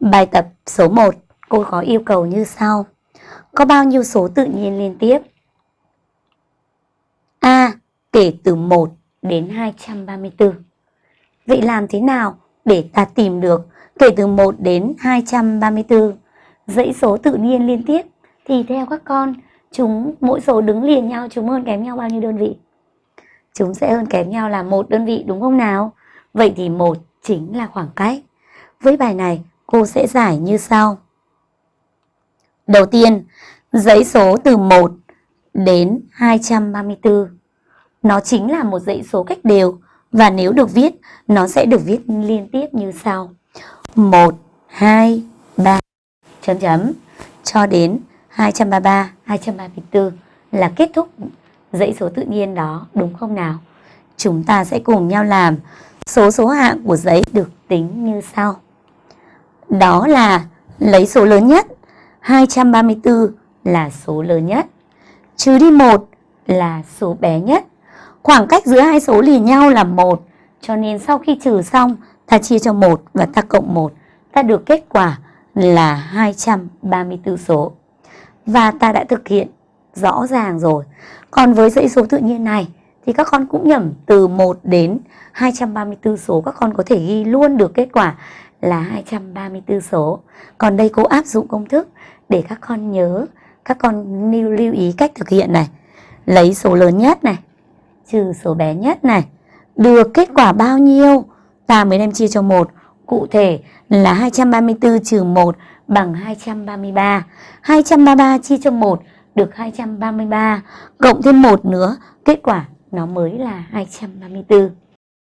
Bài tập số 1, cô có yêu cầu như sau. Có bao nhiêu số tự nhiên liên tiếp? A. Kể từ 1 đến 234. Vậy làm thế nào để ta tìm được kể từ 1 đến 234 dãy số tự nhiên liên tiếp thì theo các con chúng mỗi số đứng liền nhau chúng hơn kém nhau bao nhiêu đơn vị? Chúng sẽ hơn kém nhau là một đơn vị đúng không nào? Vậy thì một chính là khoảng cách. Với bài này cô sẽ giải như sau. Đầu tiên, dãy số từ 1 đến 234. Nó chính là một dãy số cách đều và nếu được viết, nó sẽ được viết liên tiếp như sau. 1, 2, 3, chấm chấm, cho đến 233, 234 là kết thúc dãy số tự nhiên đó, đúng không nào? Chúng ta sẽ cùng nhau làm số số hạng của giấy được tính như sau. Đó là lấy số lớn nhất, 234 là số lớn nhất, trừ đi 1 là số bé nhất. Khoảng cách giữa hai số lì nhau là 1, cho nên sau khi trừ xong, ta chia cho 1 và ta cộng 1, ta được kết quả là 234 số. Và ta đã thực hiện rõ ràng rồi. Còn với dãy số tự nhiên này thì các con cũng nhẩm từ 1 đến 234 số các con có thể ghi luôn được kết quả là 234 số. Còn đây cô áp dụng công thức để các con nhớ, các con lưu, lưu ý cách thực hiện này. Lấy số lớn nhất này, trừ số bé nhất này. Được kết quả bao nhiêu? Ta mới đem chia cho 1. Cụ thể là 234 trừ 1 bằng 233. 233 chia cho 1 được 233. Cộng thêm 1 nữa, kết quả nó mới là 234.